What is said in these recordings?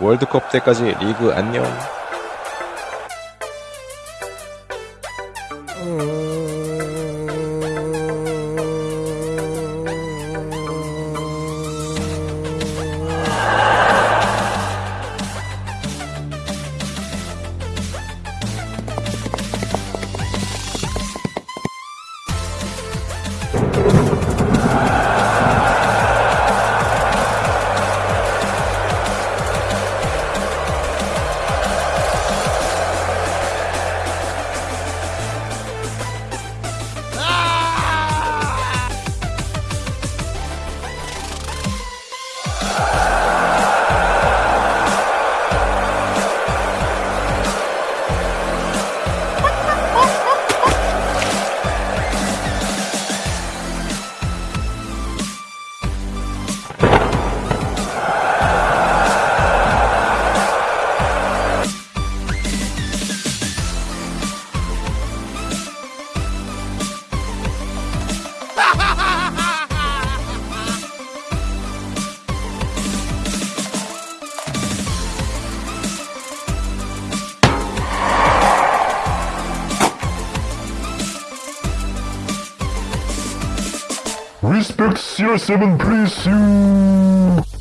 월드컵 때까지 리그 안녕. Respect CR7 please you.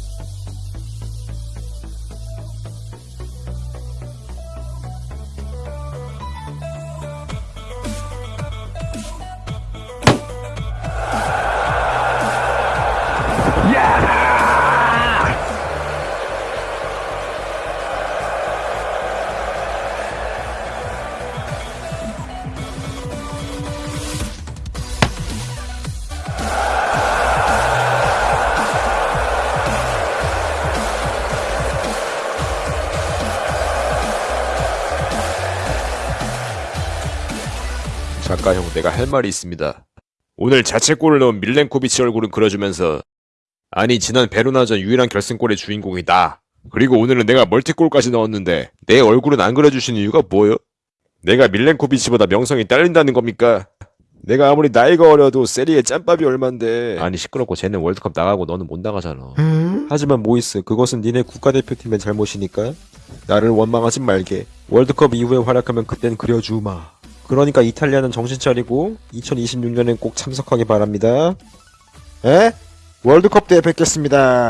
작가 형, 내가 할 말이 있습니다. 오늘 자책골을 넣은 밀렌코비치 얼굴은 그려주면서 아니 지난 베로나전 유일한 결승골의 주인공이 나. 그리고 오늘은 내가 멀티골까지 넣었는데 내 얼굴은 안 그려주신 이유가 뭐요? 내가 밀렌코비치보다 명성이 딸린다는 겁니까? 내가 아무리 나이가 어려도 세리에 짬밥이 얼만데 아니 시끄럽고 쟤는 월드컵 나가고 너는 못 나가잖아 하지만 모이스 그것은 니네 국가대표팀의 잘못이니까 나를 원망하지 말게 월드컵 이후에 활약하면 그땐 그려주마 그러니까 이탈리아는 정신 차리고 2026년엔 꼭 참석하기 바랍니다 에? 월드컵 때 뵙겠습니다